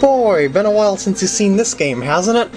boy, been a while since you've seen this game, hasn't it?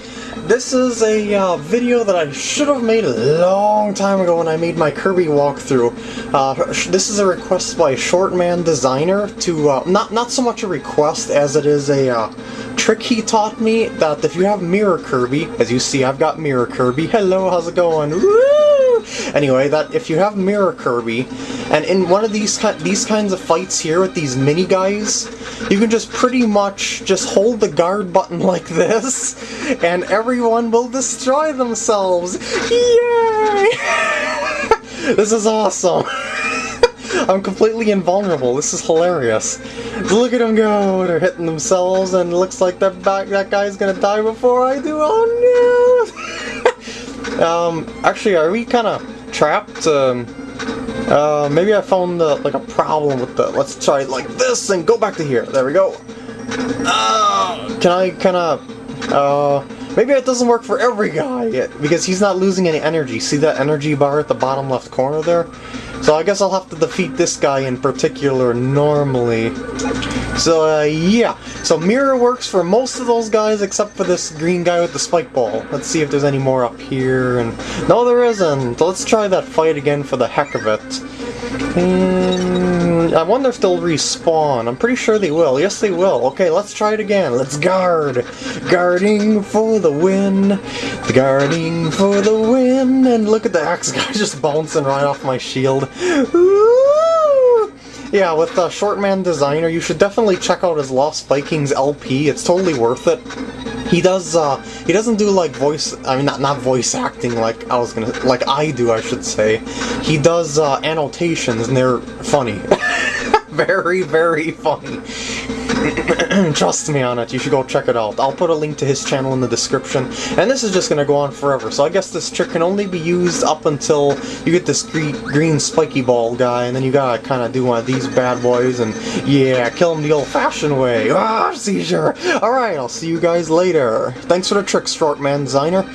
This is a uh, video that I should have made a long time ago when I made my Kirby walkthrough. Uh, this is a request by Shortman Designer to, uh, not, not so much a request as it is a uh, trick he taught me that if you have Mirror Kirby, as you see I've got Mirror Kirby, hello, how's it going? Woo! Anyway, that if you have Mirror Kirby, and in one of these these kinds of fights here with these mini guys, you can just pretty much just hold the guard button like this, and everyone will destroy themselves. Yay! this is awesome. I'm completely invulnerable. This is hilarious. Look at them go. They're hitting themselves, and looks like that back that guy's gonna die before I do. Oh no! Um, actually, are we kind of trapped? Um, uh, maybe I found uh, like a problem with the. Let's try like this and go back to here. There we go. Uh, can I kind of? Uh, maybe it doesn't work for every guy yet, because he's not losing any energy. See that energy bar at the bottom left corner there? So I guess I'll have to defeat this guy in particular normally. So, uh, yeah. So Mirror works for most of those guys except for this green guy with the spike ball. Let's see if there's any more up here. And No, there isn't. Let's try that fight again for the heck of it. And I wonder if they'll respawn. I'm pretty sure they will. Yes, they will. Okay, let's try it again. Let's guard. Guarding for the win. Guarding for the win. And look at the axe guy just bouncing right off my shield. Ooh! Yeah, with the Shortman Designer, you should definitely check out his Lost Vikings LP. It's totally worth it. He does, uh, he doesn't do like voice, I mean, not, not voice acting like I was gonna, like I do, I should say. He does, uh, annotations and they're funny. very, very funny. Trust me on it, you should go check it out. I'll put a link to his channel in the description. And this is just gonna go on forever, so I guess this trick can only be used up until you get this green, green spiky ball guy, and then you gotta kinda do one of these bad boys, and yeah, kill him the old-fashioned way. Ah, seizure! Alright, I'll see you guys later. Thanks for the trick, Shortman Designer.